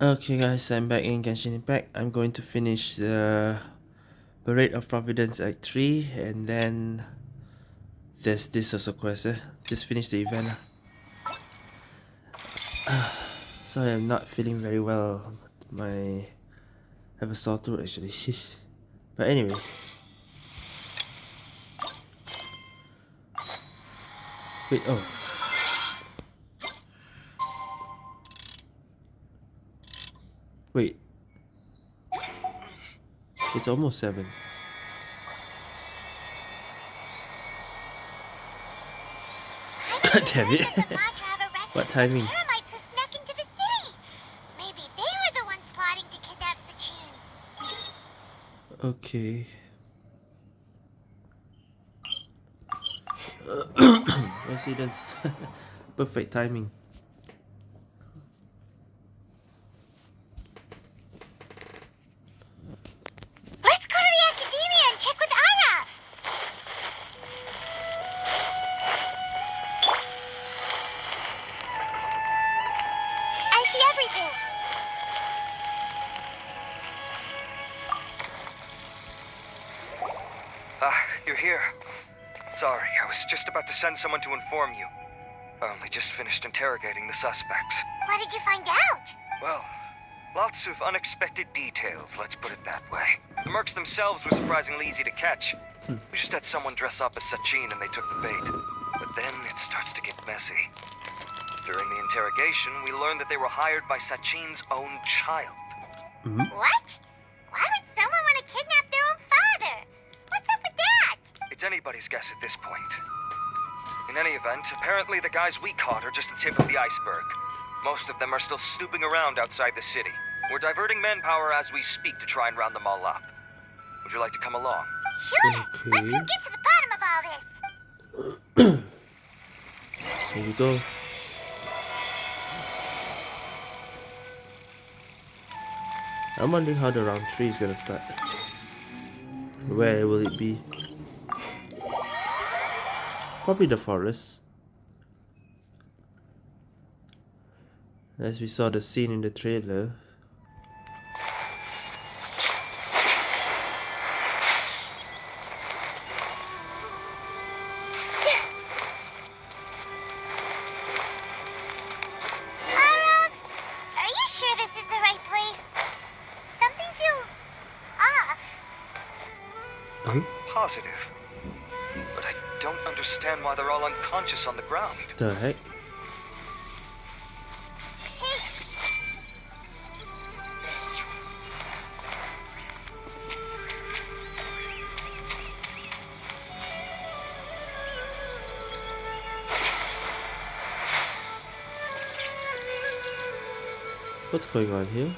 Okay guys, I'm back in Genshin Impact. I'm going to finish the Parade of Providence Act 3 and then there's this also quest eh? Just finish the event uh, Sorry, I'm not feeling very well. My I have a sore throat actually. but anyway. Wait, oh. Wait. It's almost 7. God damn it. what timing? Okay. Coincidence. Perfect timing. Send someone to inform you. I only just finished interrogating the suspects. What did you find out? Well, lots of unexpected details, let's put it that way. The mercs themselves were surprisingly easy to catch. Hmm. We just had someone dress up as Sachin and they took the bait. But then it starts to get messy. During the interrogation, we learned that they were hired by Sachin's own child. Mm -hmm. What? Why would someone want to kidnap their own father? What's up with that? It's anybody's guess at this point. In any event, apparently the guys we caught are just the tip of the iceberg. Most of them are still snooping around outside the city. We're diverting manpower as we speak to try and round them all up. Would you like to come along? Sure! Okay. Let's go get to the bottom of all this! Here we go. I'm wondering how the round 3 is gonna start. Where will it be? Probably the forest. As we saw the scene in the trailer. The heck? What's going on here?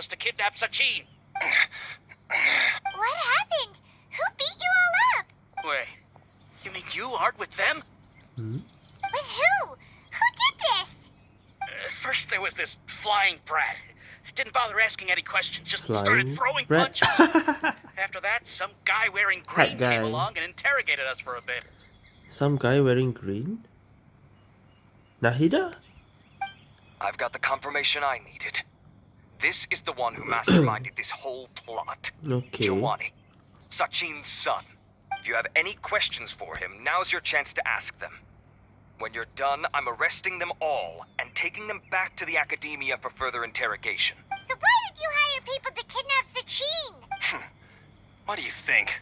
Us to kidnap Sachin. What happened? Who beat you all up? Wait, you mean you aren't with them? Hmm? With who? Who did this? Uh, first there was this flying brat. Didn't bother asking any questions, just flying started throwing brat? punches. After that, some guy wearing green guy. came along and interrogated us for a bit. Some guy wearing green? Nahida? I've got the confirmation I needed. This is the one who masterminded this whole plot. Okay. Giovanni, Sachin's son. If you have any questions for him, now's your chance to ask them. When you're done, I'm arresting them all and taking them back to the Academia for further interrogation. So why did you hire people to kidnap Sachin? Hmm. what do you think?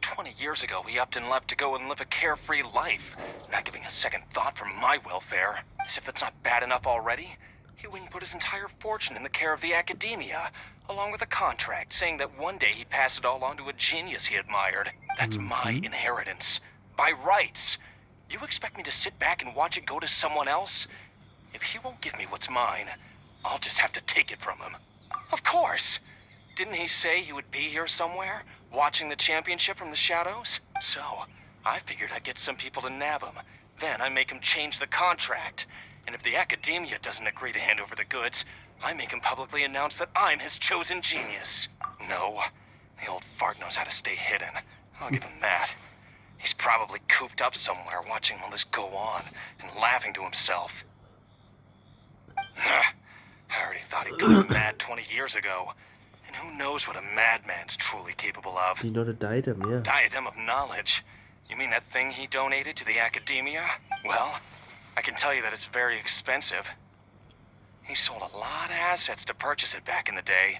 20 years ago, we upped and left to go and live a carefree life, not giving a second thought for my welfare. As if that's not bad enough already, and put his entire fortune in the care of the Academia, along with a contract saying that one day he'd pass it all on to a genius he admired. That's mm -hmm. my inheritance. By rights. You expect me to sit back and watch it go to someone else? If he won't give me what's mine, I'll just have to take it from him. Of course! Didn't he say he would be here somewhere? watching the championship from the shadows. So, I figured I'd get some people to nab him. Then I make him change the contract. And if the Academia doesn't agree to hand over the goods, I make him publicly announce that I'm his chosen genius. No, the old fart knows how to stay hidden. I'll give him that. He's probably cooped up somewhere watching all this go on and laughing to himself. I already thought he'd gone mad 20 years ago. And who knows what a madman's truly capable of? You know the diadem, yeah. Diadem of Knowledge. You mean that thing he donated to the Academia? Well, I can tell you that it's very expensive. He sold a lot of assets to purchase it back in the day.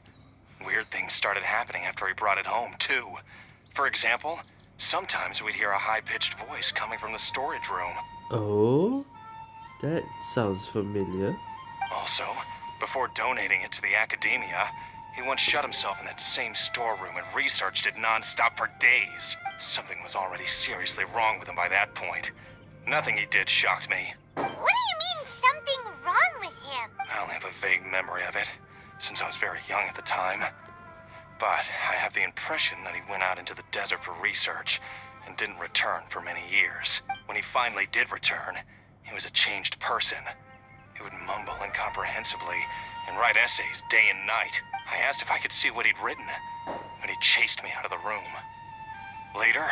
Weird things started happening after he brought it home, too. For example, sometimes we'd hear a high-pitched voice coming from the storage room. Oh? That sounds familiar. Also, before donating it to the Academia, he once shut himself in that same storeroom and researched it non-stop for days. Something was already seriously wrong with him by that point. Nothing he did shocked me. What do you mean something wrong with him? I only have a vague memory of it, since I was very young at the time. But I have the impression that he went out into the desert for research and didn't return for many years. When he finally did return, he was a changed person. He would mumble incomprehensibly and write essays day and night. I asked if I could see what he'd written, but he chased me out of the room. Later,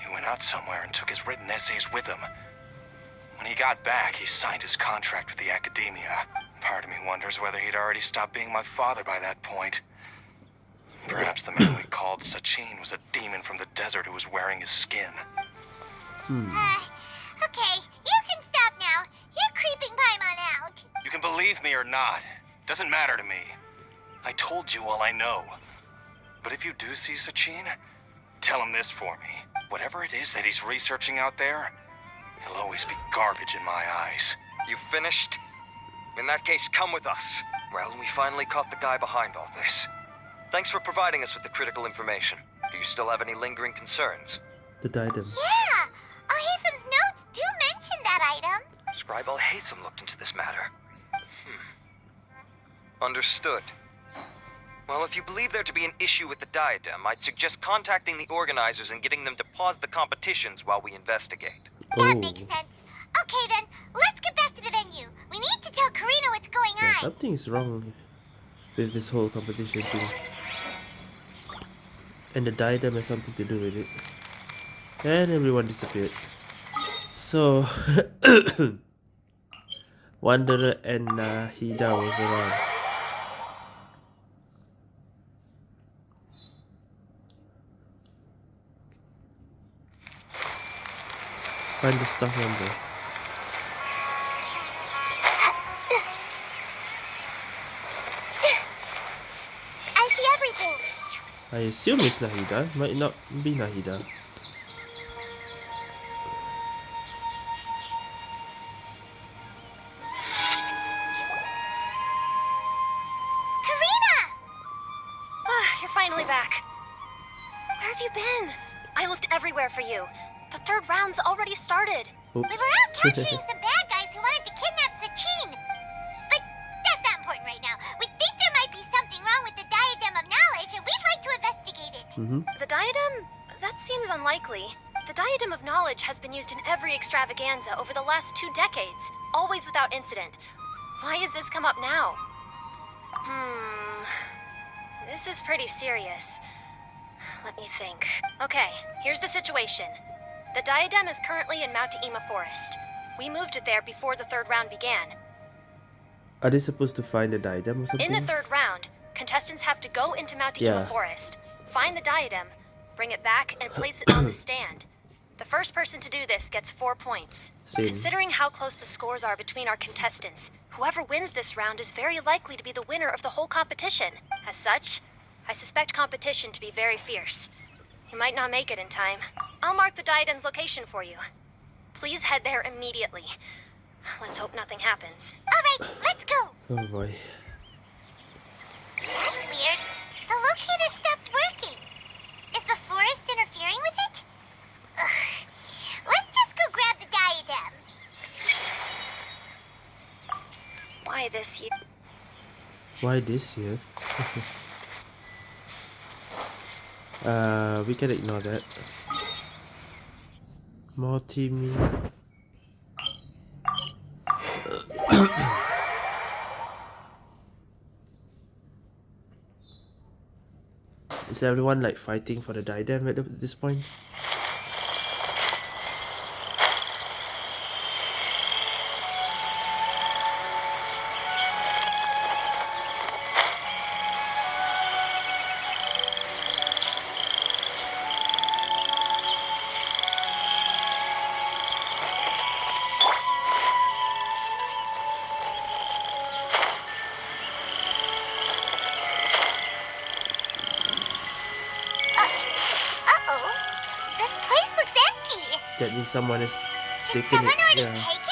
he went out somewhere and took his written essays with him. When he got back, he signed his contract with the Academia. Part of me wonders whether he'd already stopped being my father by that point. Perhaps the man we called Sachin was a demon from the desert who was wearing his skin. Hmm. Uh, okay, you can stop now. You're creeping Paimon out. You can believe me or not. Doesn't matter to me. I told you all I know. But if you do see Sachin, tell him this for me. Whatever it is that he's researching out there, he'll always be garbage in my eyes. You finished? In that case, come with us. Well, we finally caught the guy behind all this. Thanks for providing us with the critical information. Do you still have any lingering concerns? The diadem. Yeah, Alhaitham's notes do mention that item. Scribe Alhaitham looked into this matter. Hmm. Understood. Well, if you believe there to be an issue with the diadem, I'd suggest contacting the organizers and getting them to pause the competitions while we investigate. That Oh. makes sense. Okay then, let's get back to the venue. We need to tell Karina what's going Yeah, on. something's wrong with this whole competition thing. And the diadem has something to do with it. And everyone disappeared. So, Wanderer and uh, Nahida was around. Find the staff member. I see everything. I assume it's Nahida. Might not be Nahida. Extravaganza over the last two decades, always without incident. Why has this come up now? Hmm. This is pretty serious. Let me think. Okay, here's the situation. The diadem is currently in Mount Ima Forest. We moved it there before the third round began. Are they supposed to find the diadem or something? In the third round, contestants have to go into Mount Yeah. Forest, find the diadem, bring it back, and place it on the stand. The first person to do this gets four points. Same. Considering how close the scores are between our contestants, whoever wins this round is very likely to be the winner of the whole competition. As such, I suspect competition to be very fierce. You might not make it in time. I'll mark the diadem's location for you. Please head there immediately. Let's hope nothing happens. All right, let's go. Oh boy. That's weird. The locator stopped working. Is the forest interfering with it? Ugh. Let's just go grab the diadem. Why this year? Why this here? Uh, we can ignore that. Multimedia. Is everyone like fighting for the diadem at this point? Someone taken someone it. already Yeah.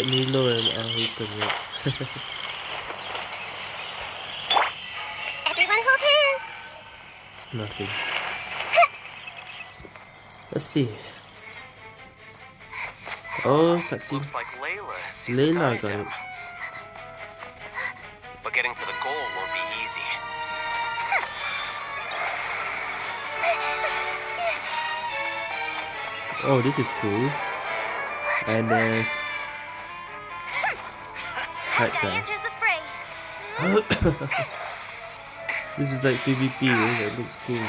That Milo and I Alhiton, right? Everyone hold hands. Nothing. Let's see. Oh, cutscene. Looks like Layla sees the got diadem. it. But getting to the goal won't be easy. Oh, this is cool. And there's That guy. answers the fray. This is like PvP, eh? That looks cool.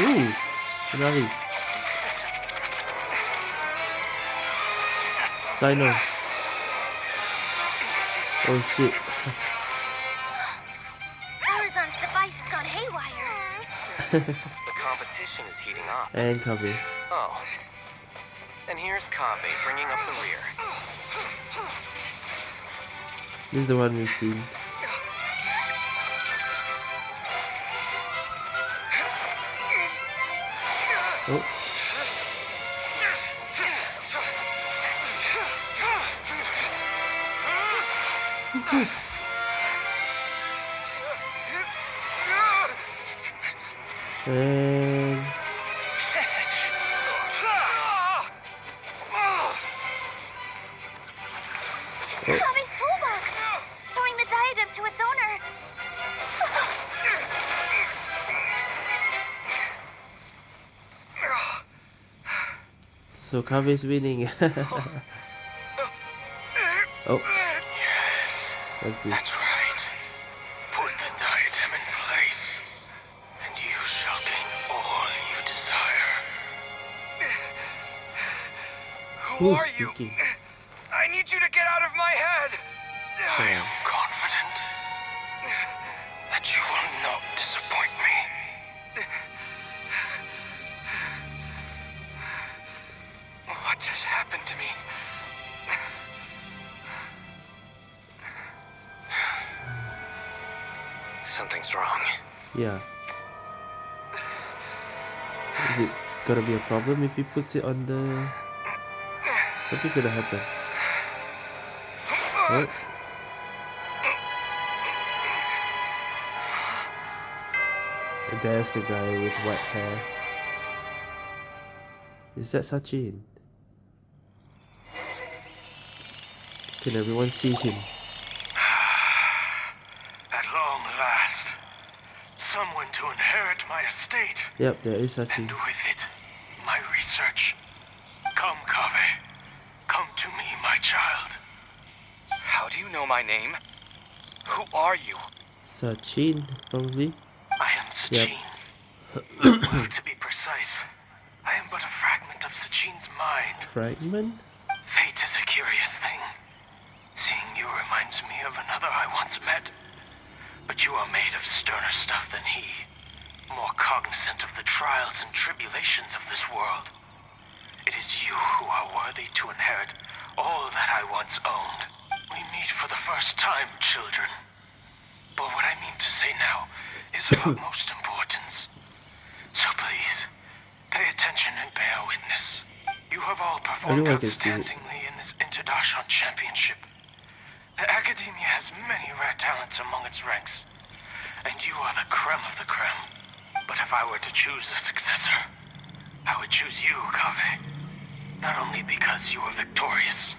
Ooh, finale. Cyno. Oh shit. The competition is heating up. And Kaveh. Oh. And here's Kaveh bringing up the rear. This is the one we've seen. Oh. And It's Kaveh's toolbox. Throwing the diadem to its owner. so Kaveh's winning. oh, Yes, what's this? that's Who are you? speaking? I need you to get out of my head. I am confident that you will not disappoint me. What just happened to me? Something's wrong. Yeah. Is it gonna be a problem if he puts it on the... Something's gonna happen. What? And there's the guy with white hair. Is that Sachin? Can everyone see him? At long last, someone to inherit my estate, Yep, there is and Sachin. with it, my research. Come, Kaveh. Come to me, my child. How do you know my name? Who are you? Sachin, probably. I am Yep. Sachin. Well, to be precise, I am but a fragment of Sachin's mind. Fragment? Fate is a curious thing. Seeing you reminds me of another I once met. But you are made of sterner stuff than he. more cognizant of the trials and tribulations of this world. It is you who are worthy to inherit all that I once owned. For the first time, children. But what I mean to say now is of utmost importance. So please, pay attention and bear witness. You have all performed Everyone can see it. outstandingly in this Interdarshan Championship. The Academia has many rare talents among its ranks, and you are the creme of the creme. But if I were to choose a successor, I would choose you, Kaveh. Not only because you were victorious,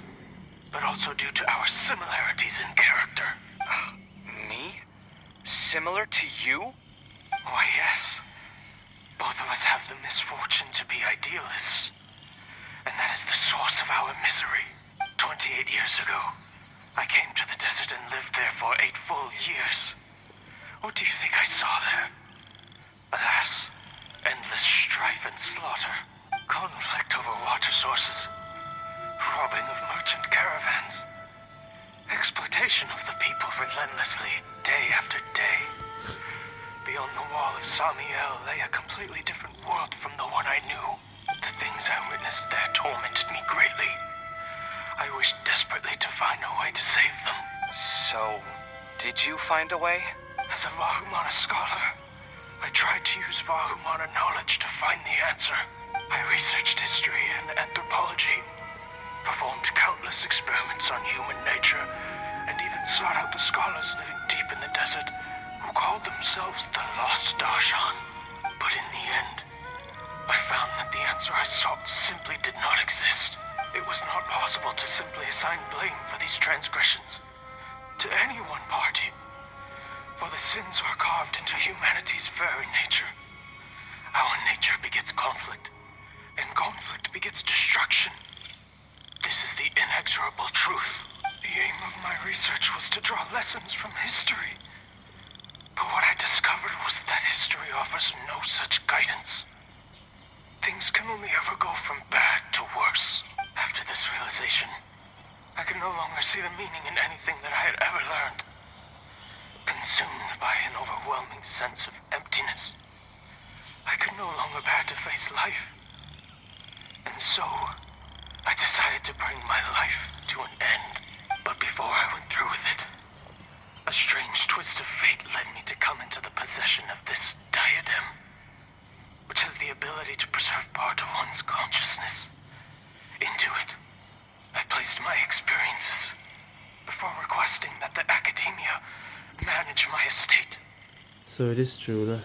but also due to our similarities in character. Me? Similar to you? Why, yes. Both of us have the misfortune to be idealists. And that is the source of our misery. 28 years ago, I came to the desert and lived there for eight full years. What do you think I saw there? Alas, endless strife and slaughter, conflict over water sources, robbing of merchant caravans, exploitation of the people relentlessly, day after day. Beyond the wall of Samiel lay a completely different world from the one I knew. The things I witnessed there tormented me greatly. I wished desperately to find a way to save them. So, did you find a way? As a Vahumana scholar, I tried to use Vahumana knowledge to find the answer. I researched history and anthropology, performed countless experiments on human nature, and even sought out the scholars living deep in the desert who called themselves the Lost Darshan. But in the end, I found that the answer I sought simply did not exist. It was not possible to simply assign blame for these transgressions to any one party, for the sins are carved into humanity's very nature. Our nature begets conflict, and conflict begets destruction. The inexorable truth. The aim of my research was to draw lessons from history. But what I discovered was that history offers no such guidance. Things can only ever go from bad to worse. After this realization, I could no longer see the meaning in anything that I had ever learned. Consumed by an overwhelming sense of emptiness, I could no longer bear to face life. And so, I decided to bring my life to an end. But before I went through with it, a strange twist of fate led me to come into the possession of this diadem, which has the ability to preserve part of one's consciousness. Into it, I placed my experiences before requesting that the Academia manage my estate. So it is true lah.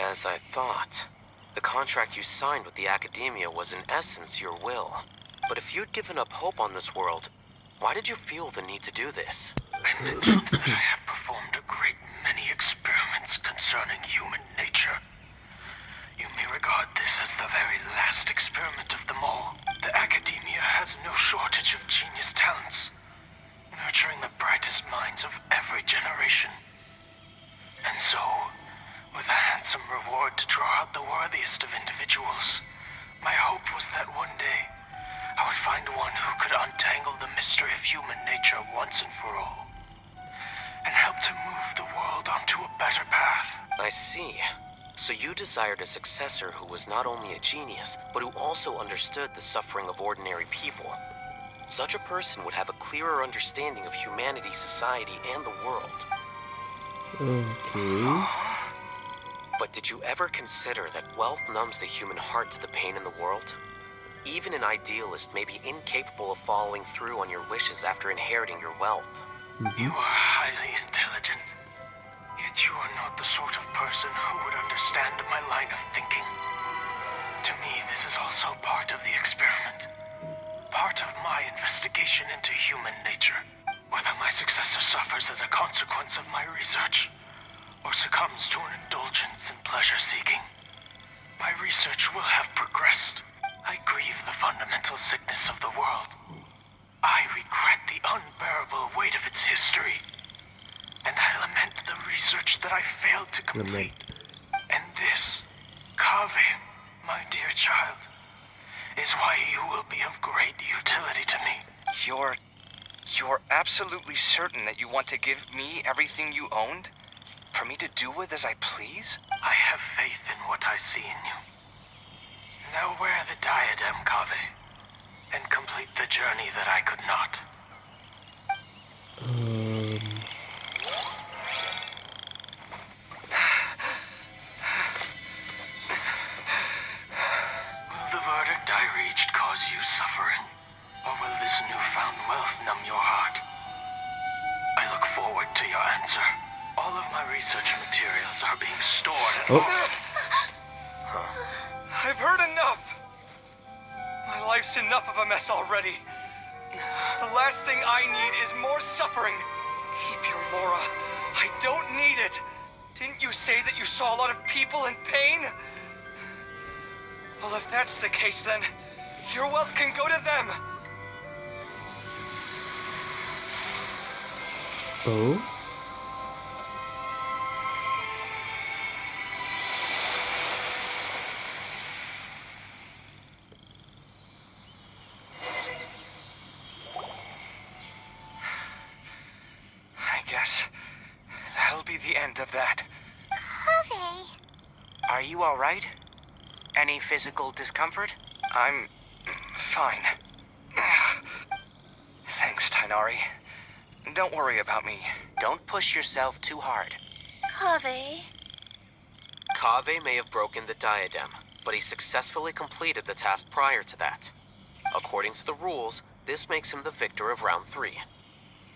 As I thought. The contract you signed with the Academia was in essence your will. But if you'd given up hope on this world, why did you feel the need to do this? I mentioned that I had performed a great many experiments concerning human nature. You may regard this as the very last experiment of them all. The Academia has no shortage of genius talents, nurturing the brightest minds of every generation. And so, with a handsome reward to draw out the worthiest of individuals, my hope was that one day I would find one who could untangle the mystery of human nature once and for all, and help to move the world onto a better path. I see. So you desired a successor who was not only a genius, but who also understood the suffering of ordinary people. Such a person would have a clearer understanding of humanity, society, and the world. Okay. But did you ever consider that wealth numbs the human heart to the pain in the world? Even an idealist may be incapable of following through on your wishes after inheriting your wealth. Mm-hmm. You are highly intelligent, yet you are not the sort of person who would understand my line of thinking. To me, this is also part of the experiment. Part of my investigation into human nature. Whether my successor suffers as a consequence of my research, or succumbs to an indulgence in pleasure seeking, my research will have progressed. I grieve the fundamental sickness of the world. I regret the unbearable weight of its history. And I lament the research that I failed to complete. And this, Kaveh, my dear child, is why you will be of great utility to me. You're. You're absolutely certain that you want to give me everything you owned? For me to do with as I please? I have faith in what I see in you. Now wear the diadem, Kaveh, and complete the journey that I could not. Um, The last thing I need is more suffering. Keep your Mora. I don't need it. Didn't you say that you saw a lot of people in pain? Well, if that's the case, then your wealth can go to them. oh. Physical discomfort? I'm fine. Thanks, Tighnari. Don't worry about me. Don't push yourself too hard. Kaveh. Kaveh may have broken the diadem, but he successfully completed the task prior to that. According to the rules, this makes him the victor of round 3.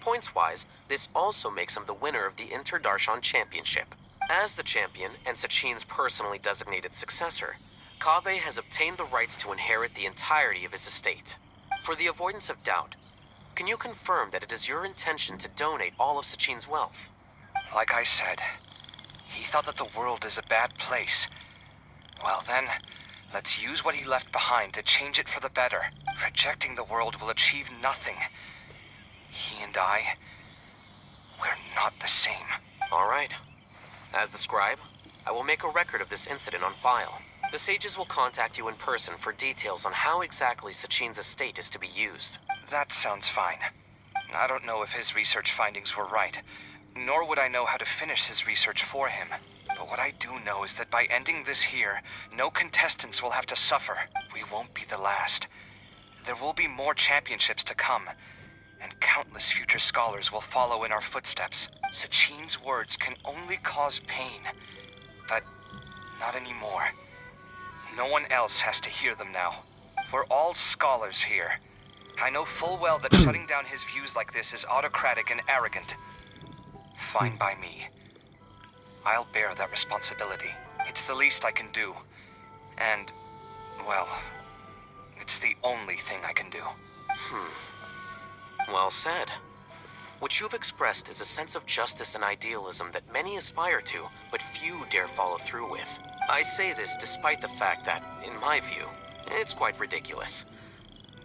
Points-wise, this also makes him the winner of the Inter Darshan Championship. As the champion and Sachin's personally designated successor, Kaveh has obtained the rights to inherit the entirety of his estate. For the avoidance of doubt, can you confirm that it is your intention to donate all of Sachin's wealth? Like I said, he thought that the world is a bad place. Well then, let's use what he left behind to change it for the better. Rejecting the world will achieve nothing. He and I, we're not the same. All right. As the scribe, I will make a record of this incident on file. The sages will contact you in person for details on how exactly Sachin's estate is to be used. That sounds fine. I don't know if his research findings were right, nor would I know how to finish his research for him. But what I do know is that by ending this here, no contestants will have to suffer. We won't be the last. There will be more championships to come, and countless future scholars will follow in our footsteps. Sachin's words can only cause pain, but not anymore. No one else has to hear them now. We're all scholars here. I know full well that shutting down his views like this is autocratic and arrogant. Fine by me. I'll bear that responsibility. It's the least I can do. And, well, it's the only thing I can do. Hmm. Well said. What you've expressed is a sense of justice and idealism that many aspire to, but few dare follow through with. I say this despite the fact that, in my view, it's quite ridiculous.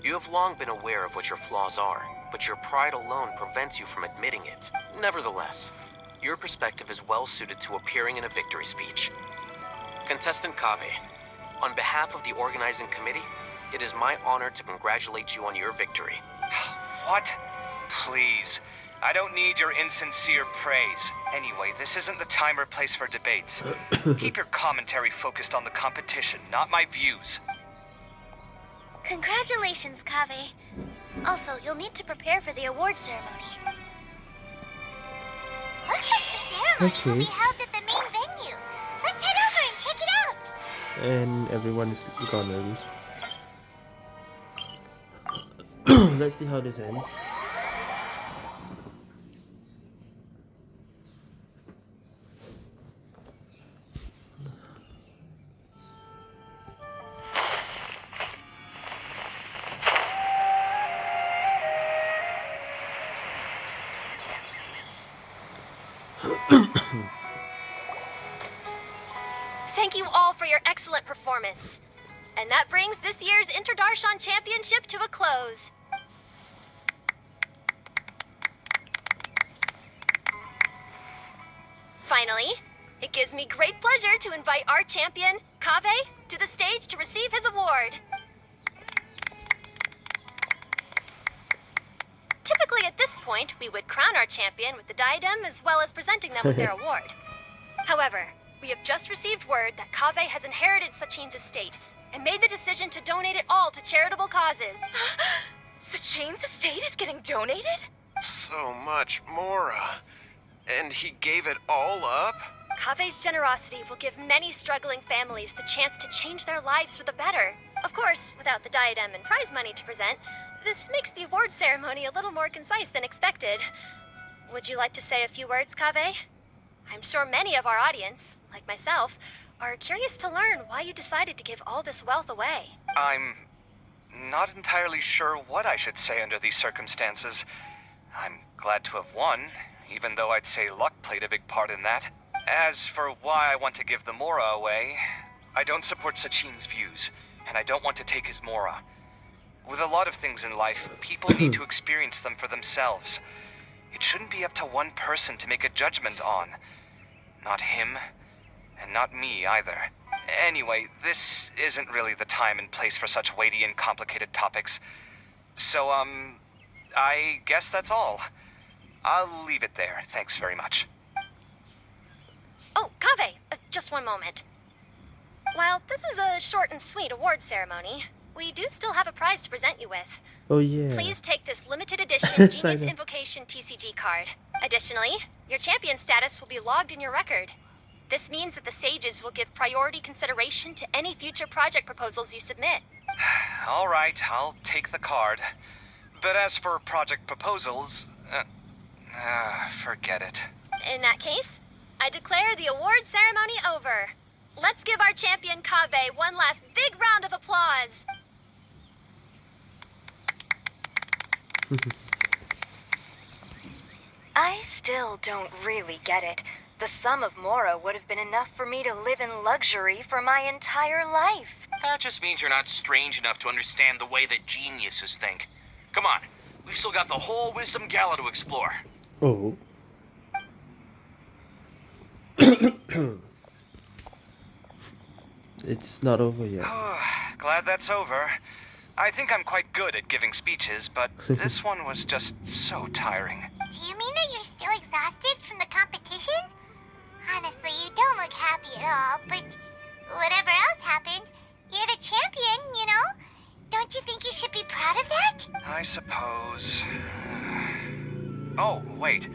You have long been aware of what your flaws are, but your pride alone prevents you from admitting it. Nevertheless, your perspective is well suited to appearing in a victory speech. Contestant Kaveh, on behalf of the organizing committee, it is my honor to congratulate you on your victory. What? Please. I don't need your insincere praise. Anyway, this isn't the time or place for debates. Keep your commentary focused on the competition, not my views. Congratulations, Kaveh. Also, you'll need to prepare for the award ceremony. Looks like the ceremony will be held at the main venue. Let's head over and check it out. And everyone is gone already. Let's see how this ends. Interdarshan Championship to a close. Finally, it gives me great pleasure to invite our champion, Kaveh, to the stage to receive his award. Typically, at this point, we would crown our champion with the diadem as well as presenting them with their award. However, we have just received word that Kaveh has inherited Sachin's estate and made the decision to donate it all to charitable causes. Sachin's estate is getting donated? So much, Mora. Uh, and he gave it all up? Kaveh's generosity will give many struggling families the chance to change their lives for the better. Of course, without the diadem and prize money to present, this makes the award ceremony a little more concise than expected. Would you like to say a few words, Kaveh? I'm sure many of our audience, like myself, are curious to learn why you decided to give all this wealth away. I'm not entirely sure what I should say under these circumstances. I'm glad to have won, even though I'd say luck played a big part in that. As for why I want to give the Mora away, I don't support Sachin's views, and I don't want to take his Mora. With a lot of things in life, people need to experience them for themselves. It shouldn't be up to one person to make a judgment on. Not him, and not me either. Anyway, this isn't really the time and place for such weighty and complicated topics. So, um, I guess that's all. I'll leave it there. Thanks very much. Oh, Kaveh, uh, just one moment. While this is a short and sweet award ceremony, we do still have a prize to present you with. Oh yeah. Please take this limited edition Genius Simon. Invocation TCG card. Additionally, your champion status will be logged in your record. This means that the Sages will give priority consideration to any future project proposals you submit. All right, I'll take the card. But as for project proposals, uh, uh, forget it. In that case, I declare the award ceremony over. Let's give our champion Kaveh one last big round of applause. I still don't really get it. The sum of Mora would have been enough for me to live in luxury for my entire life. That just means you're not strange enough to understand the way that geniuses think. Come on, we've still got the whole Wisdom Gala to explore. Oh. it's not over yet. Glad that's over. I think I'm quite good at giving speeches, but this one was just so tiring. Do you mean that you're still exhausted from the competition? Honestly, you don't look happy at all, but whatever else happened, you're the champion, you know? Don't you think you should be proud of that? I suppose. Oh, wait.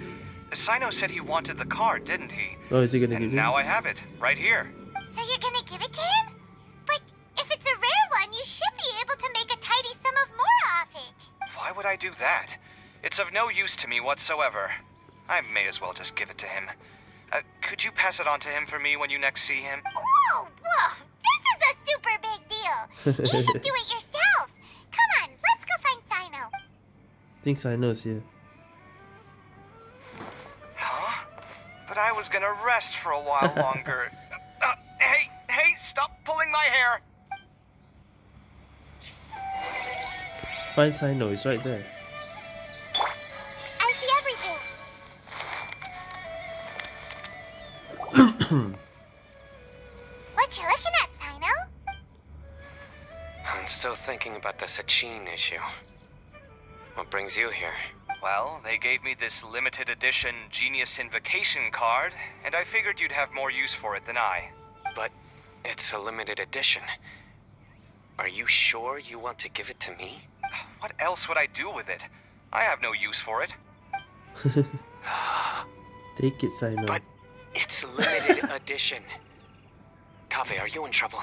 Cyno said he wanted the card, didn't he? Oh, is he gonna give And you? now I have it, right here. So you're gonna give it to him? But if it's a rare one, you should be able to make a tidy sum of Mora off it. Why would I do that? It's of no use to me whatsoever. I may as well just give it to him. Uh, could you pass it on to him for me when you next see him? Whoa, whoa, this is a super big deal. You should do it yourself. Come on, let's go find Cyno. think Cyno's here. Huh? But I was gonna rest for a while longer. Uh, hey, hey, stop pulling my hair! Find Cyno, it's right there. Hmm. What you looking at, Cyno? I'm still thinking about the Sachin issue. What brings you here? Well, they gave me this limited edition Genius Invocation card, and I figured you'd have more use for it than I. But it's a limited edition. Are you sure you want to give it to me? What else would I do with it? I have no use for it. Take it, Cyno. But it's limited edition. Kaveh, are you in trouble?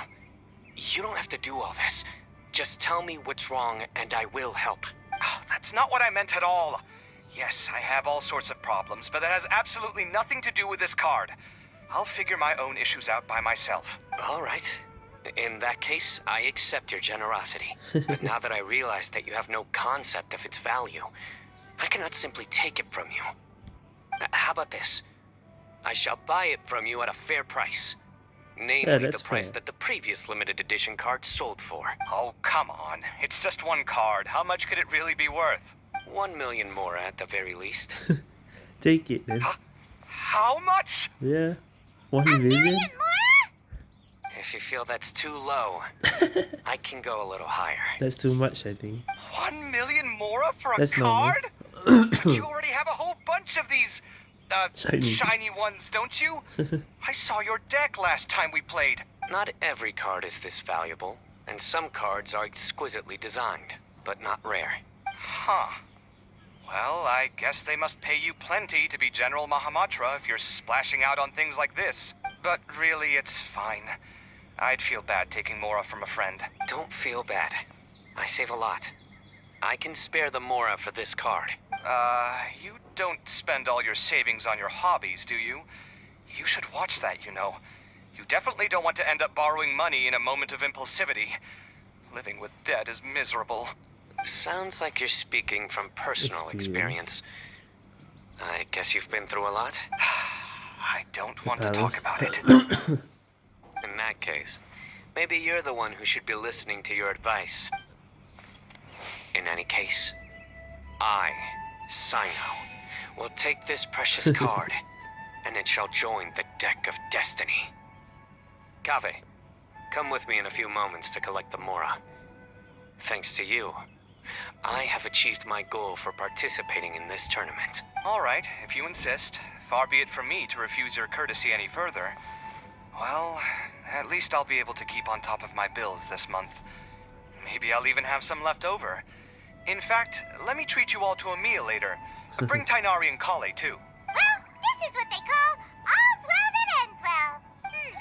You don't have to do all this. Just tell me what's wrong and I will help. Oh, that's not what I meant at all. Yes, I have all sorts of problems, but that has absolutely nothing to do with this card. I'll figure my own issues out by myself. All right. In that case, I accept your generosity. but now that I realize that you have no concept of its value, I cannot simply take it from you. Uh, How about this? I shall buy it from you at a fair price. Namely, that's the price fair. that the previous limited edition card sold for. Oh, come on. It's just one card. How much could it really be worth? One million Mora at the very least. Take it then. How much? Yeah. One million? million Mora? if you feel that's too low, I can go a little higher. That's too much, I think. One million Mora for a That's normal. card? you already have a whole bunch of these uh, Shiny. shiny ones, don't you? I saw your deck last time we played. Not every card is this valuable, and some cards are exquisitely designed, but not rare. Huh. Well, I guess they must pay you plenty to be General Mahamatra if you're splashing out on things like this. But really, it's fine. I'd feel bad taking Mora from a friend. Don't feel bad. I save a lot. I can spare the Mora for this card. Uh, you don't spend all your savings on your hobbies, do you? You should watch that, you know. You definitely don't want to end up borrowing money in a moment of impulsivity. Living with debt is miserable. Sounds like you're speaking from personal Experience. experience. I guess you've been through a lot? I don't want to talk about it. In that case, maybe you're the one who should be listening to your advice. In any case, I, Cyno, will take this precious card, and it shall join the deck of destiny. Kaveh, come with me in a few moments to collect the Mora. Thanks to you, I have achieved my goal for participating in this tournament. All right, if you insist. Far be it from me to refuse your courtesy any further. Well, at least I'll be able to keep on top of my bills this month. Maybe I'll even have some left over. In fact, let me treat you all to a meal later. Bring Tighnari and Collei, too. Well, this is what they call all's well that ends well. Hmm.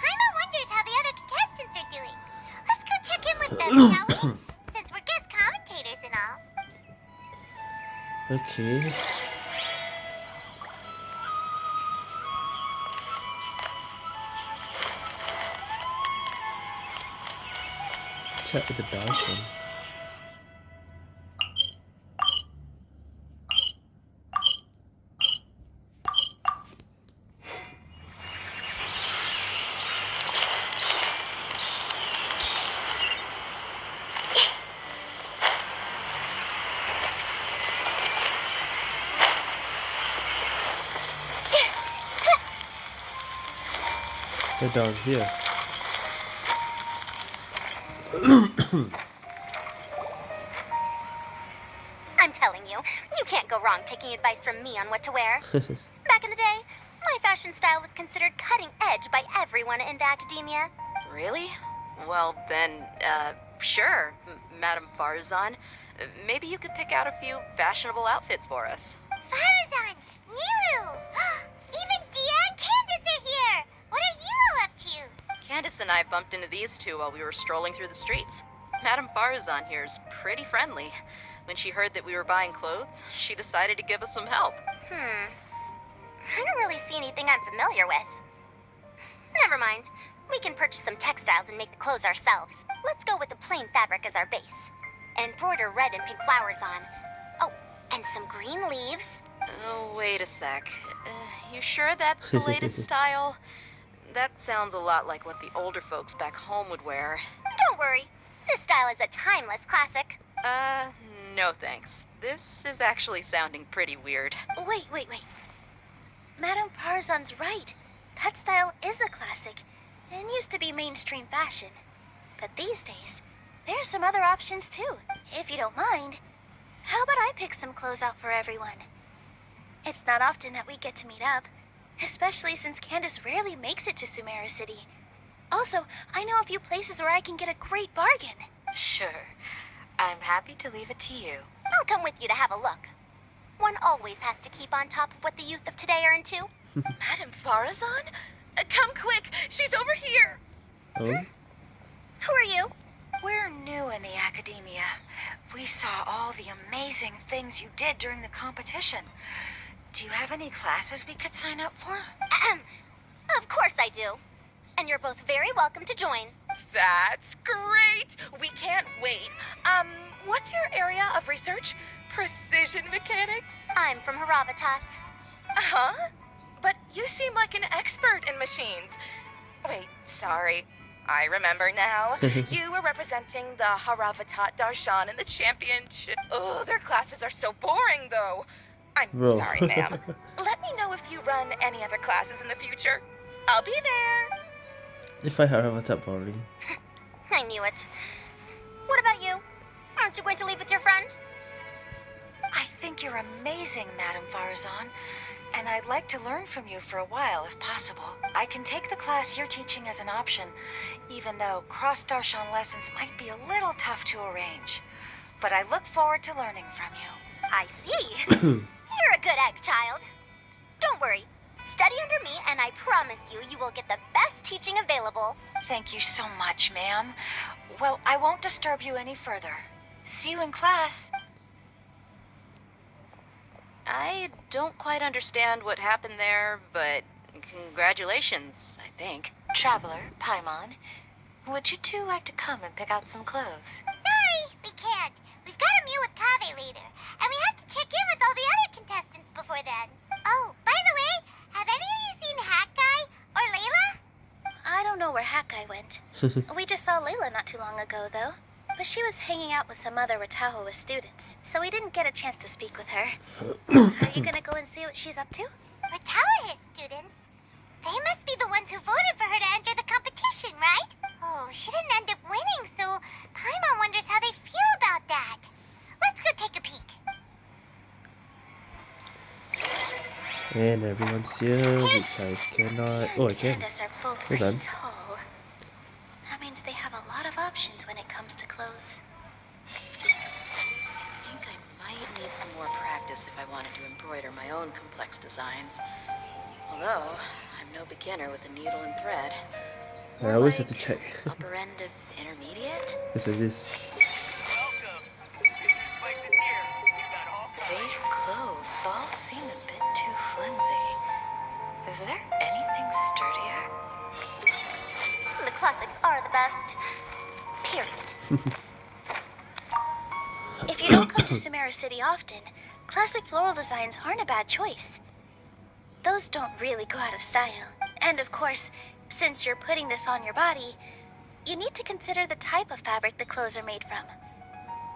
Paimon wonders how the other contestants are doing. Let's go check in with them, shall we? Since we're guest commentators and all. Okay. Chat with the Belgian. They're down here. I'm telling you, you can't go wrong taking advice from me on what to wear. Back in the day, my fashion style was considered cutting edge by everyone in the academia. Really? Well, then, uh, sure, M- Madame Faruzan. Maybe you could pick out a few fashionable outfits for us. Faruzan, Nilou, even Dehya and Candace are here. What are you all up to? Candace and I bumped into these two while we were strolling through the streets. Madame Faruzan here is pretty friendly. When she heard that we were buying clothes, she decided to give us some help. Hmm. I don't really see anything I'm familiar with. Never mind. We can purchase some textiles and make the clothes ourselves. Let's go with the plain fabric as our base. And embroider red and pink flowers on. Oh, and some green leaves. Oh, wait a sec. Uh, you sure that's the latest style? That sounds a lot like what the older folks back home would wear. Don't worry. This style is a timeless classic. Uh, no thanks. This is actually sounding pretty weird. Wait, wait, wait. Madame Faruzan's right. That style is a classic and used to be mainstream fashion. But these days, there's some other options too, if you don't mind. How about I pick some clothes out for everyone? It's not often that we get to meet up, especially since Candace rarely makes it to Sumeru City. Also, I know a few places where I can get a great bargain. Sure. I'm happy to leave it to you. I'll come with you to have a look. One always has to keep on top of what the youth of today are into. Madame Faruzan? Uh, come quick! She's over here! Oh? Who are you? We're new in the academia. We saw all the amazing things you did during the competition. Do you have any classes we could sign up for? Of course I do. And you're both very welcome to join. That's great! We can't wait. Um, what's your area of research? Precision mechanics? I'm from Haravatat. Uh huh? But you seem like an expert in machines. Wait, sorry. I remember now. you were representing the Haravatat Darshan in the championship. Oh, their classes are so boring, though. I'm Bro. sorry, ma'am. Let me know if you run any other classes in the future. I'll be there. If I have a top boring. I knew it. What about you? Aren't you going to leave with your friend? I think you're amazing, Madame Faruzan. and I'd like to learn from you for a while if possible. I can take the class you're teaching as an option, even though cross Darshan lessons might be a little tough to arrange. But I look forward to learning from you. I see. You're a good egg, child. Don't worry. Study under me, and I promise you, you will get the best teaching available. Thank you so much, ma'am. Well, I won't disturb you any further. See you in class. I don't quite understand what happened there, but congratulations, I think. Traveler, Paimon, would you two like to come and pick out some clothes? Sorry, we can't. We've got a meal with Kaveh later, and we have to check in with all the other contestants before then. Oh, by the way, have any of you seen Hat Guy or Layla? I don't know where Hat Guy went. we just saw Layla not too long ago, though. But she was hanging out with some other Rtawahist students, so we didn't get a chance to speak with her. Are you gonna go and see what she's up to? Rtawahist students? They must be the ones who voted for her to enter the competition, right? Oh, she didn't end up winning, so Paimon wonders how they feel about that. Let's go take a peek. And everyone's here, which I cannot. Oh, I can. Candace are both Hold on. tall. That means they have a lot of options when it comes to clothes. I think I might need some more practice if I wanted to embroider my own complex designs. Although, I'm no beginner with a needle and thread. I always have to check. Upper end of intermediate? Because of this. Is there anything sturdier? The classics are the best. Period. If you don't come to Sumeru City often, classic floral designs aren't a bad choice. Those don't really go out of style. And of course, since you're putting this on your body, you need to consider the type of fabric the clothes are made from.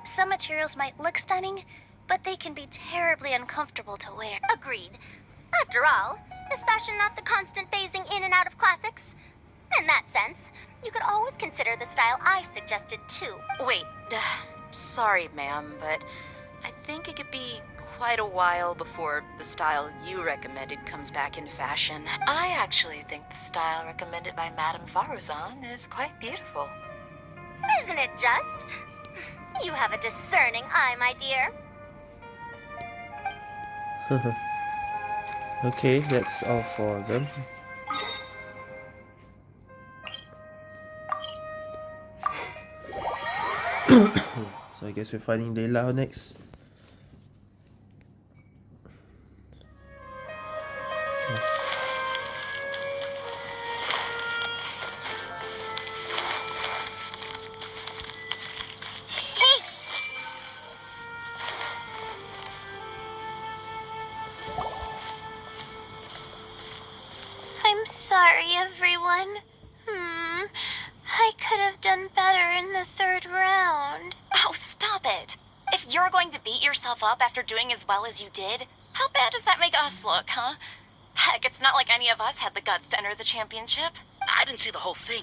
Some materials might look stunning, but they can be terribly uncomfortable to wear. Agreed. After all, is fashion not the constant phasing in and out of classics? In that sense, you could always consider the style I suggested too. Wait, uh, sorry, ma'am, but I think it could be quite a while before the style you recommended comes back in fashion. I actually think the style recommended by Madame Faruzan is quite beautiful. Isn't it just? You have a discerning eye, my dear. okay, that's all for them. so I guess we're finding Layla next. Sorry, everyone. Hmm. I could have done better in the third round. Oh, stop it. If you're going to beat yourself up after doing as well as you did, how bad does that make us look, huh? Heck, it's not like any of us had the guts to enter the championship. I didn't see the whole thing,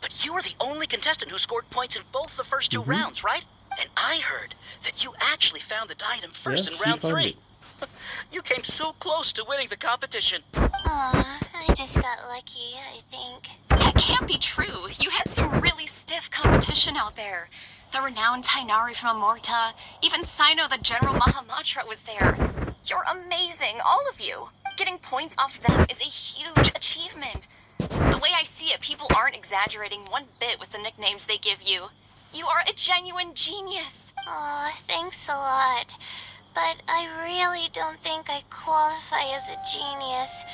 but you were the only contestant who scored points in both the first 2 Mhm. rounds, right? And I heard that you actually found the diadem first Yeah, in round three. you came so close to winning the competition. Aw, I just got lucky, I think. That can't be true. You had some really stiff competition out there. The renowned Tighnari from Amurta, even Cyno the General Mahamatra was there. You're amazing, all of you. Getting points off them is a huge achievement. The way I see it, people aren't exaggerating one bit with the nicknames they give you. You are a genuine genius. Aw, thanks a lot. But I really don't think I qualify as a genius.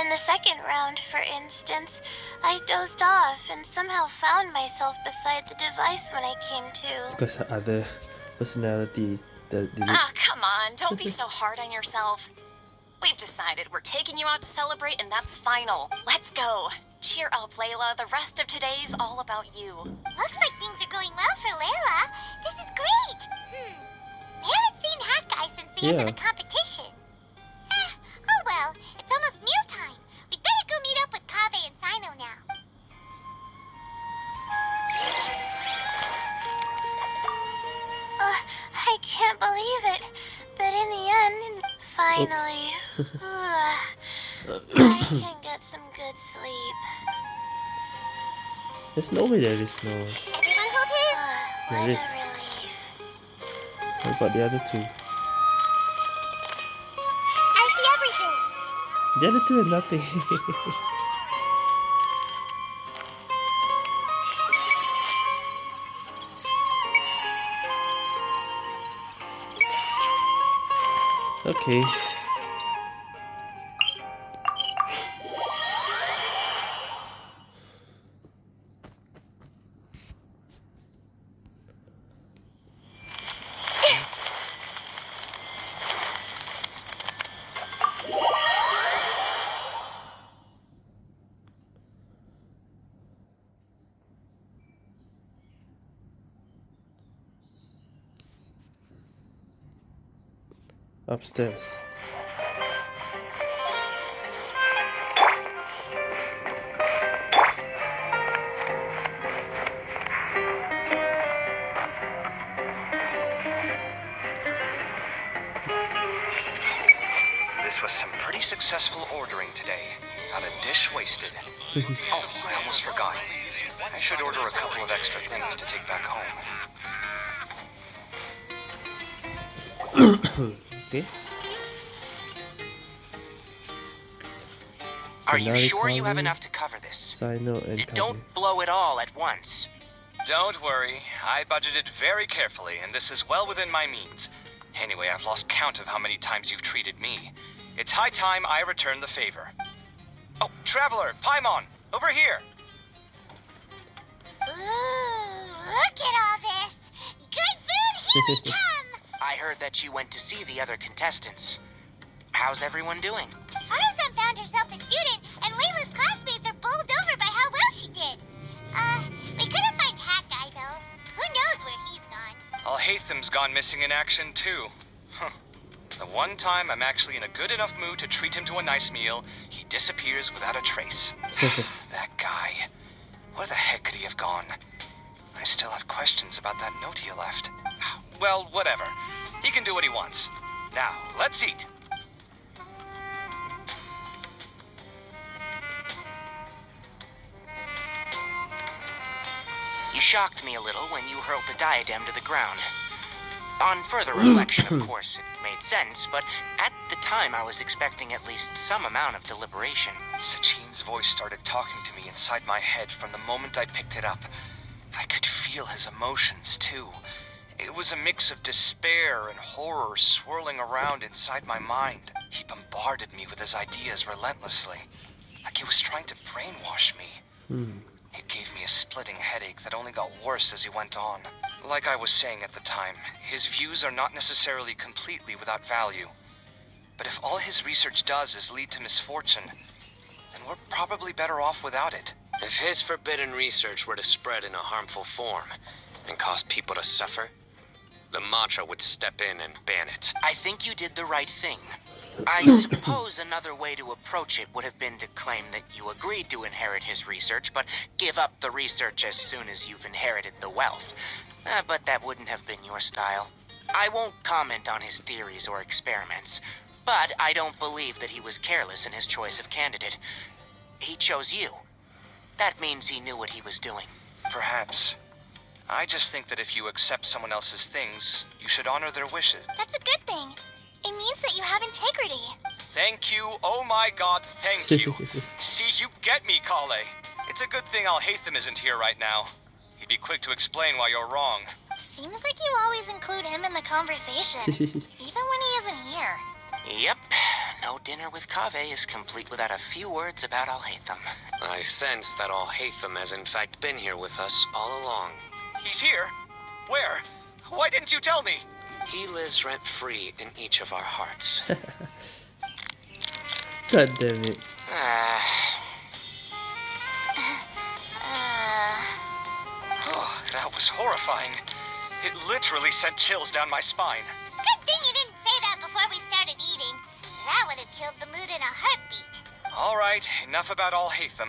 In the second round, for instance, I dozed off and somehow found myself beside the device when I came to. Because her other personality, the, the Ah, come on, don't be so hard on yourself. We've decided we're taking you out to celebrate, and that's final. Let's go. Cheer up, Layla. The rest of today's all about you. Looks like things are going well for Layla. This is great. Hmm. We haven't seen Hat Guy since the end of the competition. Eh, oh well, it's almost meal time. We'd better go meet up with Kaveh and Cyno now. Uh, I can't believe it. But in the end, finally. uh, I can get some good sleep. There's no way there is no. Everyone hold his. There is. What about the other two? I see everything. The other two are nothing. okay. Upstairs. This was some pretty successful ordering today. Not a dish wasted. oh, I almost forgot. I should order a couple of extra things to take back home. Okay. Are you sure you have enough to cover this? Cyno and Don't blow it all at once. Don't worry. I budgeted very carefully, and this is well within my means. Anyway, I've lost count of how many times you've treated me. It's high time I return the favor. Oh, Traveler, Paimon, over here. Ooh, look at all this. Good food, here we come. I heard that you went to see the other contestants. How's everyone doing? Faruzan found herself a student, and Layla's classmates are bowled over by how well she did. Uh, we couldn't find Hat Guy, though. Who knows where he's gone? Alhaitham's gone missing in action, too. The one time I'm actually in a good enough mood to treat him to a nice meal, he disappears without a trace. that guy. Where the heck could he have gone? I still have questions about that note he left. Well, whatever. He can do what he wants. Now, let's eat. You shocked me a little when you hurled the diadem to the ground. On further reflection, of course, it made sense, but at the time I was expecting at least some amount of deliberation. Sachin's voice started talking to me inside my head from the moment I picked it up. I could feel his emotions, too. It was a mix of despair and horror swirling around inside my mind. He bombarded me with his ideas relentlessly, like he was trying to brainwash me. Hmm. It gave me a splitting headache that only got worse as he went on. Like I was saying at the time, his views are not necessarily completely without value. But if all his research does is lead to misfortune, then we're probably better off without it. If his forbidden research were to spread in a harmful form and cause people to suffer, the Matra would step in and ban it. I think you did the right thing. I suppose another way to approach it would have been to claim that you agreed to inherit his research, but give up the research as soon as you've inherited the wealth. Uh, but that wouldn't have been your style. I won't comment on his theories or experiments, but I don't believe that he was careless in his choice of candidate. He chose you. That means he knew what he was doing. Perhaps. I just think that if you accept someone else's things, you should honor their wishes. That's a good thing. It means that you have integrity. Thank you, oh my god, thank you. See, you get me, Collei. It's a good thing Alhaitham isn't here right now. He'd be quick to explain why you're wrong. Seems like you always include him in the conversation, even when he isn't here. Yep. No dinner with Kaveh is complete without a few words about Alhaitham. I sense that Alhaitham has in fact been here with us all along. He's here? Where? Why didn't you tell me? He lives rent-free in each of our hearts. God damn it. Ah, Oh, that was horrifying. It literally sent chills down my spine. Good thing you didn't say that before we started eating. That would have killed the mood in a heartbeat. All right, enough about Alhaitham.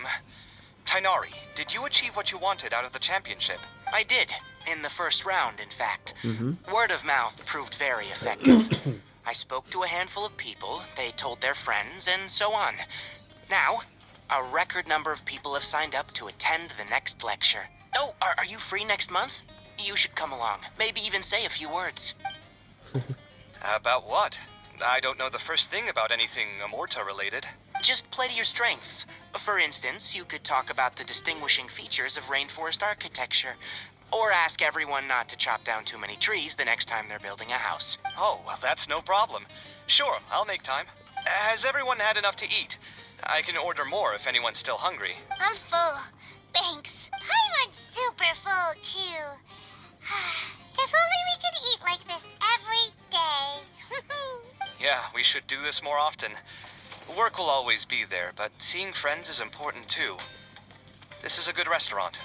Tighnari, did you achieve what you wanted out of the championship? I did. In the first round, in fact. Mm-hmm. Word of mouth proved very effective. I spoke to a handful of people, they told their friends, and so on. Now, a record number of people have signed up to attend the next lecture. Oh, are, are you free next month? You should come along. Maybe even say a few words. About what? I don't know the first thing about anything Amurta related. Just play to your strengths. For instance, you could talk about the distinguishing features of rainforest architecture. Or ask everyone not to chop down too many trees the next time they're building a house. Oh, well, that's no problem. Sure, I'll make time. Has everyone had enough to eat? I can order more if anyone's still hungry. I'm full. Thanks. I'm super full, too. if only we could eat like this every day. yeah, we should do this more often. Work will always be there, but seeing friends is important too. This is a good restaurant.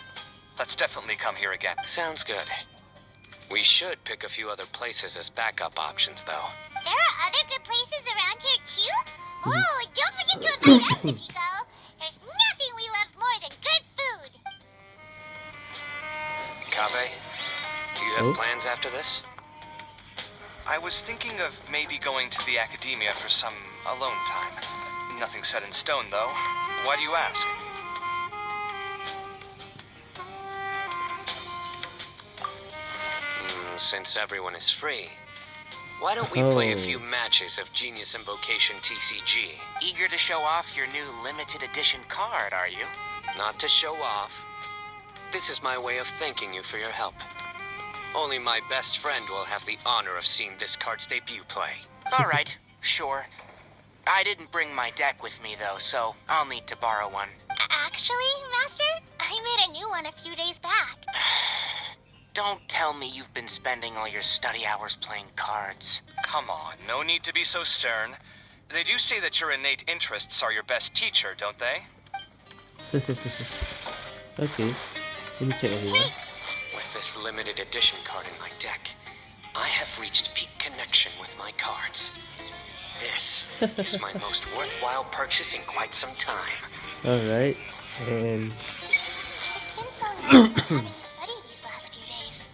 Let's definitely come here again. Sounds good. We should pick a few other places as backup options, though. There are other good places around here, too? Mm-hmm. Oh, don't forget to invite us if you go. There's nothing we love more than good food. Kaveh, do you have Oh. plans after this? I was thinking of maybe going to the academia for some alone time. Nothing set in stone, though. Why do you ask? Mm, since everyone is free, why don't we play a Oh. few matches of Genius Invocation TCG? Eager to show off your new limited edition card, are you? Not to show off. This is my way of thanking you for your help. Only my best friend will have the honor of seeing this card's debut play. All right, sure. I didn't bring my deck with me, though, so I'll need to borrow one. Actually, Master, I made a new one a few days back. Don't tell me you've been spending all your study hours playing cards. Come on, no need to be so stern. They do say that your innate interests are your best teacher, don't they? okay. Let me check everyone. With this limited edition card in my deck, I have reached peak connection with my cards. This is my most worthwhile purchase in quite some time. Alright. And It's been so nice having to study these last few days.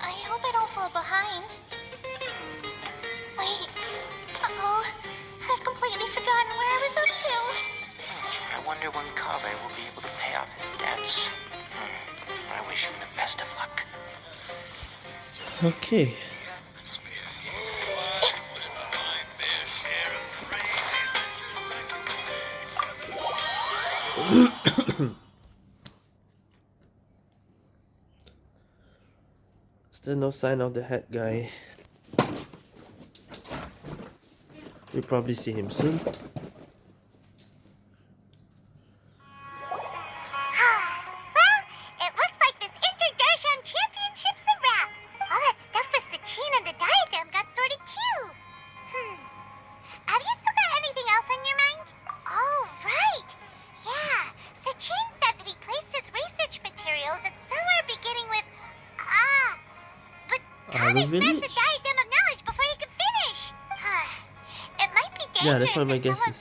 I hope I don't fall behind. Wait. Uh-oh. I've completely forgotten where I was up to. I wonder when Kaveh will be able to pay off his debts. Hmm. I wish him the best of luck. okay. Still no sign of the hat guy. We'll probably see him soon. Village? smashed the diadem of knowledge before he could finish. Uh, it might be dangerous Yeah, that's one of my guesses.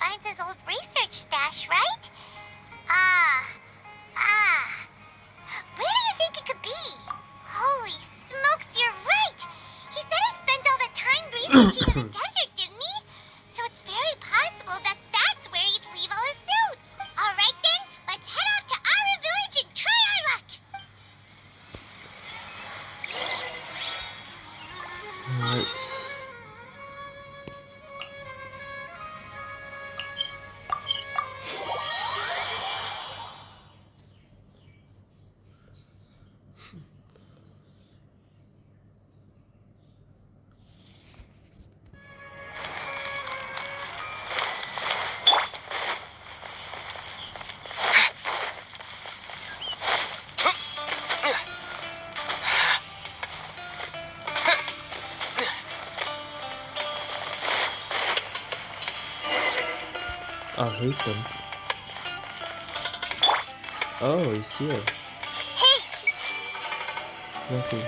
Hate them. Oh, he's here. Hey! Nothing.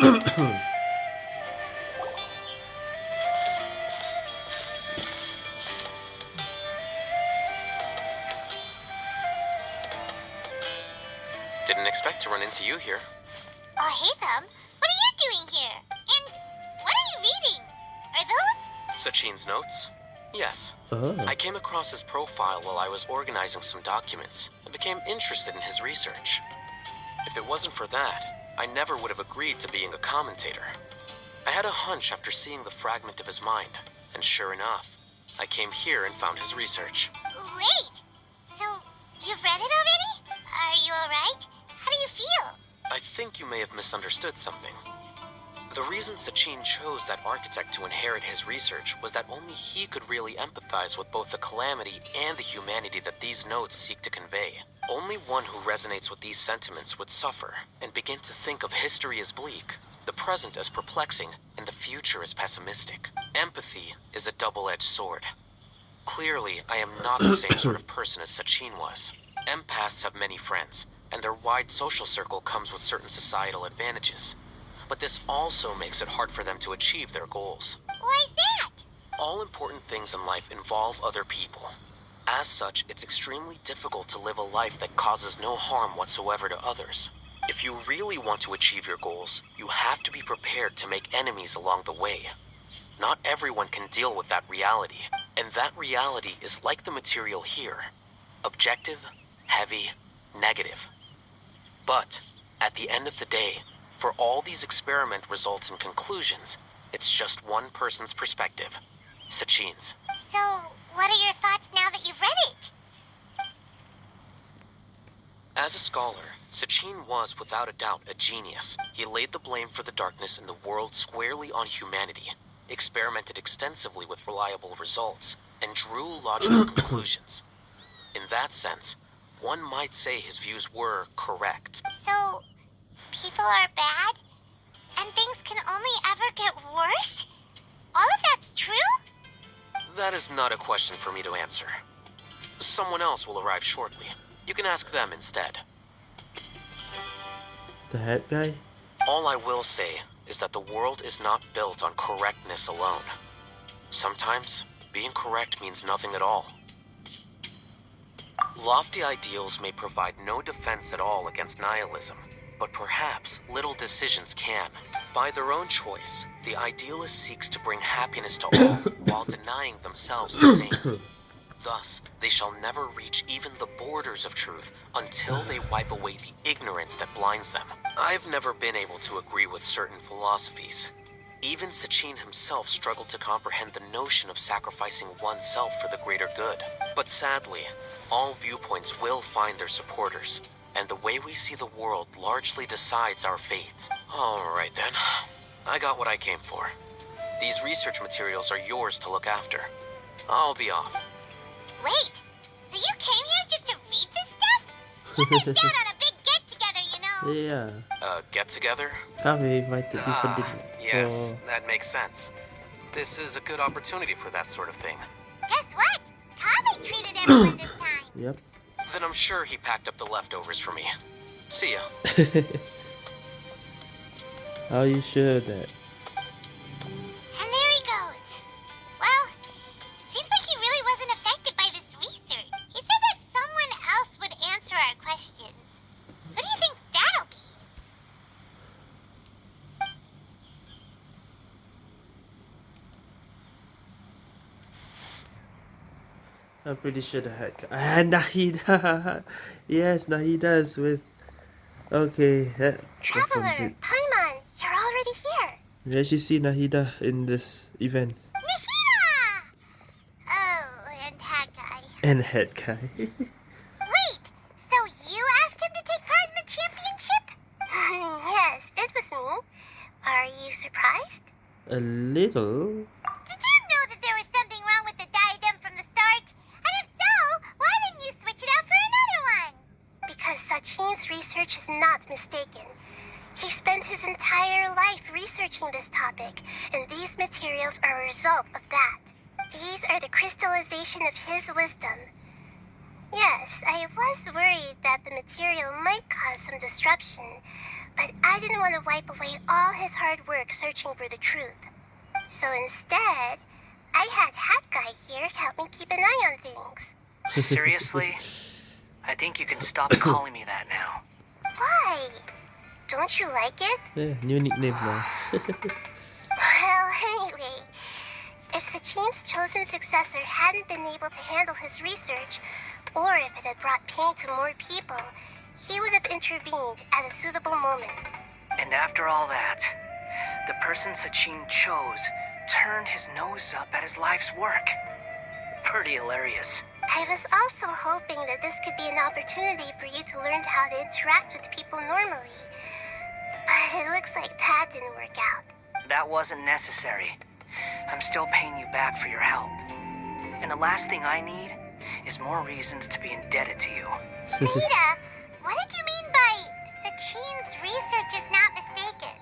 Didn't expect to run into you here. Oh, hey, them. What are you doing here? And what are you reading? Are those? Sachin's notes? Yes. Oh. I came across his profile while I was organizing some documents and became interested in his research. If it wasn't for that, I never would have agreed to being a commentator. I had a hunch after seeing the fragment of his mind, and sure enough, I came here and found his research. Wait! So, you've read it already? Are you alright? How do you feel? I think you may have misunderstood something. The reason Sachin chose that architect to inherit his research was that only he could really empathize with both the calamity and the humanity that these notes seek to convey. Only one who resonates with these sentiments would suffer and begin to think of history as bleak, the present as perplexing, and the future as pessimistic. Empathy is a double-edged sword. Clearly, I am not the same sort of person as Sachin was. Empaths have many friends, and their wide social circle comes with certain societal advantages. But this also makes it hard for them to achieve their goals. Why is that? All important things in life involve other people. As such, it's extremely difficult to live a life that causes no harm whatsoever to others. If you really want to achieve your goals, you have to be prepared to make enemies along the way. Not everyone can deal with that reality, and that reality is like the material here. Objective, heavy, negative. But, at the end of the day, for all these experiment results and conclusions, it's just one person's perspective. Sachin's. So, what are your thoughts now that you've read it? As a scholar, Sachin was without a doubt a genius. He laid the blame for the darkness in the world squarely on humanity, experimented extensively with reliable results, and drew logical conclusions. In that sense, one might say his views were correct. So, people are bad? And things can only ever get worse? All of that's true? That is not a question for me to answer. Someone else will arrive shortly. You can ask them instead. The head guy? All I will say is that the world is not built on correctness alone. Sometimes, being correct means nothing at all. Lofty ideals may provide no defense at all against nihilism, but perhaps little decisions can. By their own choice, the idealist seeks to bring happiness to all while denying themselves the same. Thus, they shall never reach even the borders of truth until they wipe away the ignorance that blinds them. I've never been able to agree with certain philosophies. Even Sachin himself struggled to comprehend the notion of sacrificing oneself for the greater good. But sadly, all viewpoints will find their supporters, and the way we see the world largely decides our fates. Alright then, I got what I came for. These research materials are yours to look after. I'll be off. Wait, so you came here just to read this stuff? You missed out on a big get-together, you know? Yeah. Uh, get together? Kami invited you for Ah, dinner. yes, that makes sense. This is a good opportunity for that sort of thing. Guess what? Kami treated everyone this time. Yep. Then I'm sure he packed up the leftovers for me. See ya. How are you sure of that? I'm pretty sure the head guy. Ah, Nahida! yes, Nahida's with. Okay, that Traveler, it. Paimon, you're already here. We actually see Nahida in this event. Nahida! Oh, and that guy. And head guy. Wait, so you asked him to take part in the championship? yes, it was me. Are you surprised? A little. Did you know that there was something wrong with the diadem from the start? And if so, why didn't you switch it out for another one? Because Sachin's research is not mistaken. He spent his entire life researching this topic, and these materials are a result of that. These are the crystallization of his wisdom. Yes, I was worried that the material might cause some disruption, but I didn't want to wipe away all his hard work searching for the truth. So instead, I had Hat Guy here help me keep an eye on things. Seriously? I think you can stop calling me that now. Why? Don't you like it? Yeah, new nickname now. Well, anyway, If Sachin's chosen successor hadn't been able to handle his research, or if it had brought pain to more people, he would have intervened at a suitable moment. And after all that, the person Sachin chose turned his nose up at his life's work. Pretty hilarious. I was also hoping that this could be an opportunity for you to learn how to interact with people normally. But it looks like that didn't work out. That wasn't necessary. I'm still paying you back for your help. And the last thing I need is more reasons to be indebted to you. Rita, what did you mean by Sachin's research is not mistaken?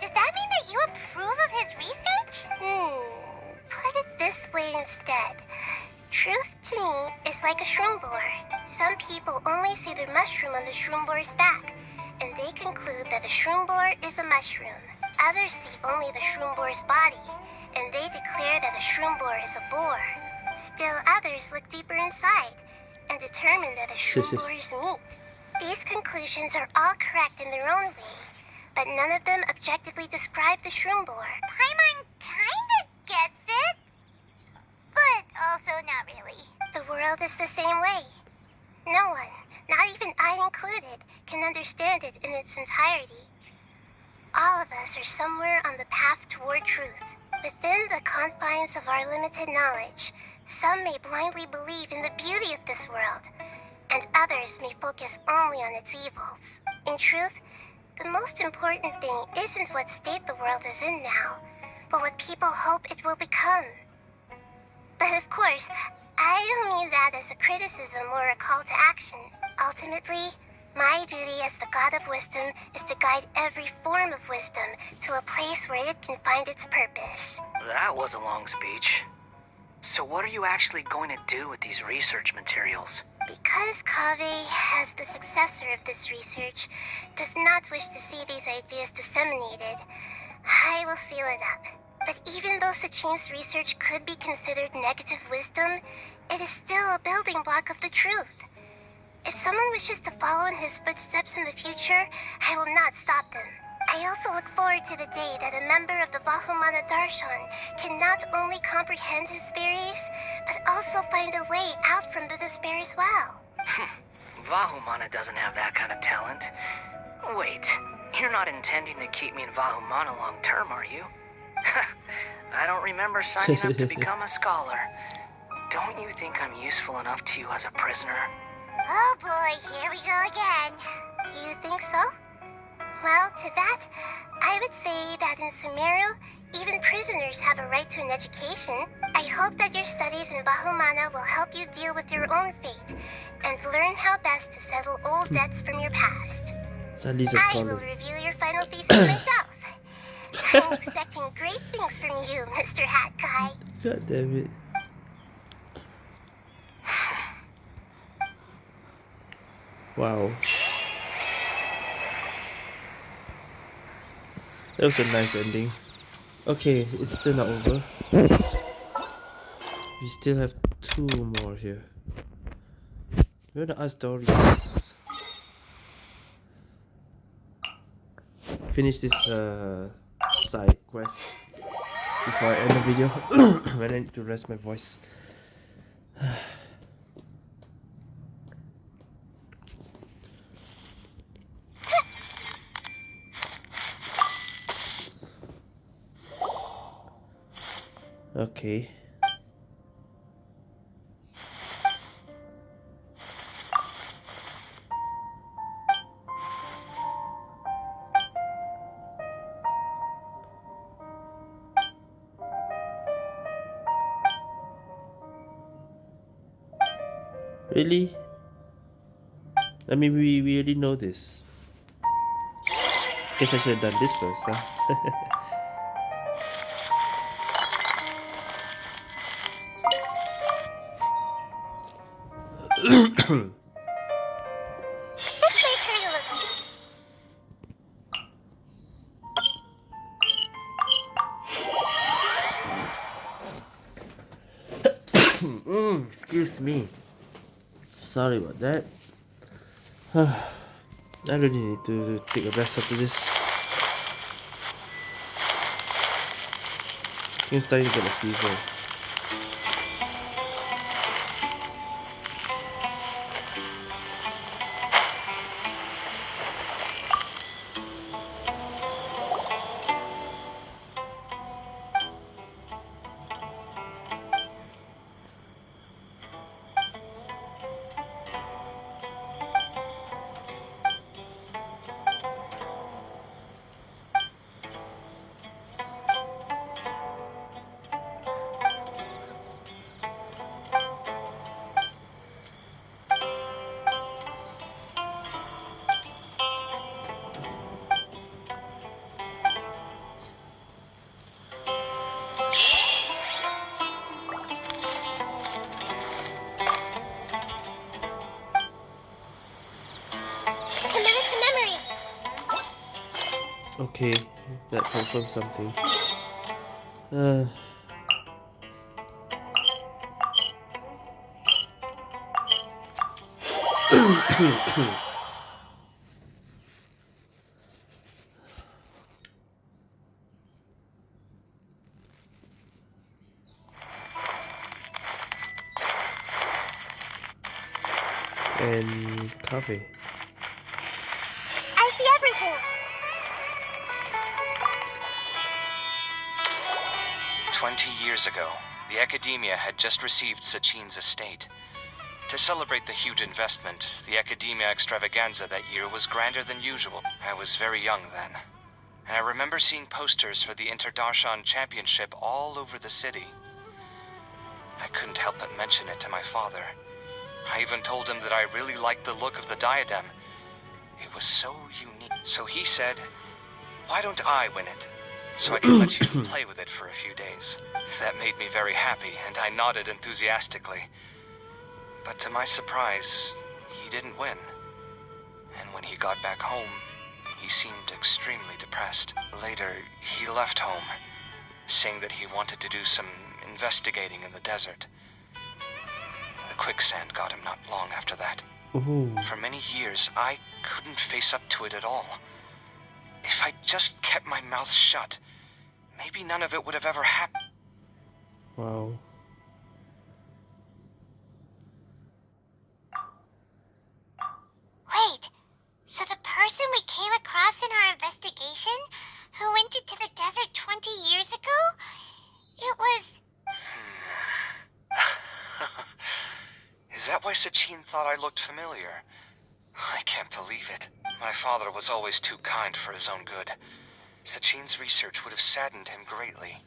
Does that mean that you approve of his research? Hmm, put it this way instead. Truth to me is like a shroom boar. Some people only see the mushroom on the shroom boar's back, and they conclude that the shroom boar is a mushroom. Others see only the shroom boar's body, and they declare that the shroom boar is a boar. Still others look deeper inside and determine that the shroom boar is meat. These conclusions are all correct in their own way, but none of them objectively describe the shroom boar. Paimon kinda gets it, but also not really. The world is the same way. No one, not even I included, can understand it in its entirety. All of us are somewhere on the path toward truth. Within the confines of our limited knowledge, some may blindly believe in the beauty of this world, and others may focus only on its evils. In truth, the most important thing isn't what state the world is in now, but what people hope it will become. But of course, I don't mean that as a criticism or a call to action. Ultimately, my duty as the God of Wisdom is to guide every form of wisdom to a place where it can find its purpose. That was a long speech. So what are you actually going to do with these research materials? Because Kaveh, as the successor of this research, does not wish to see these ideas disseminated, I will seal it up. But even though Sachin's research could be considered negative wisdom, it is still a building block of the truth. If someone wishes to follow in his footsteps in the future, I will not stop them. I also look forward to the day that a member of the Vahumana Darshan can not only comprehend his theories, but also find a way out from the despair as well. Vahumana doesn't have that kind of talent. Wait, you're not intending to keep me in Vahumana long term, are you? I don't remember signing up to become a scholar. Don't you think I'm useful enough to you as a prisoner? Oh boy, here we go again. You think so? Well, to that, I would say that in Sumeru, even prisoners have a right to an education. I hope that your studies in Vahumana will help you deal with your own fate and learn how best to settle old debts from your past. I will reveal your final thesis myself. I'm expecting great things from you, Mr. Hat Guy. God damn it. Wow. That was a nice ending. Okay, it's still not over. We still have two more here. We're gonna ask. Finish this uh, side quest before I end the video I need to rest my voice. Okay. I mean, we, we already know this. Guess I should have done this first, huh? mm, excuse me. Sorry about that. I really need to take a rest after this. You're starting to get a fever. Okay, that confirms something. Uh, years ago, the Academia had just received Sachin's estate. To celebrate the huge investment, the Academia extravaganza that year was grander than usual. I was very young then, and I remember seeing posters for the Interdarshan Championship all over the city. I couldn't help but mention it to my father. I even told him that I really liked the look of the diadem. It was so unique. So he said, Why don't I win it? So I can let you play with it for a few days. That made me very happy, and I nodded enthusiastically. But to my surprise, he didn't win. And when he got back home, he seemed extremely depressed. Later, he left home, saying that he wanted to do some investigating in the desert. The quicksand got him not long after that. Ooh. For many years, I couldn't face up to it at all. If I just kept my mouth shut, maybe none of it would have ever happened. Wow. Wait, so the person we came across in our investigation, who went into the desert 20 years ago, it was. Hmm. Is that why Sachin thought I looked familiar? I can't believe it. My father was always too kind for his own good. Sachin's research would have saddened him greatly.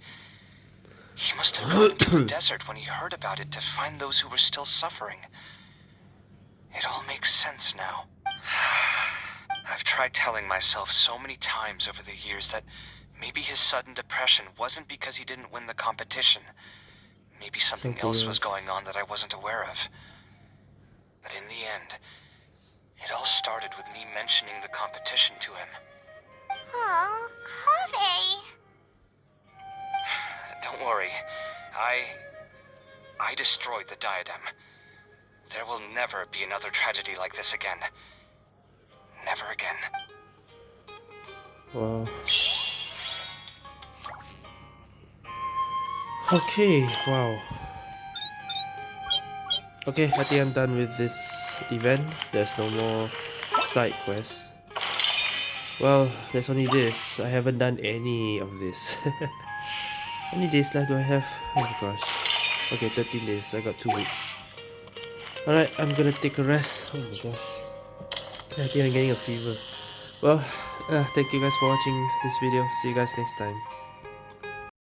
He must have gone into the desert when he heard about it to find those who were still suffering. It all makes sense now. I've tried telling myself so many times over the years that maybe his sudden depression wasn't because he didn't win the competition. Maybe something Something else was going on that I wasn't aware of. But in the end, it all started with me mentioning the competition to him. Oh, Kaveh. Don't worry. I... I destroyed the diadem. There will never be another tragedy like this again. Never again. Wow. Okay, wow. Okay, I think I'm done with this event. There's no more side quests. Well, there's only this. I haven't done any of this. How many days left do I have? Oh my gosh. Okay, 13 days. I got 2 weeks. Alright, I'm gonna take a rest. Oh my gosh. I think I'm getting a fever. Well, uh, thank you guys for watching this video. See you guys next time.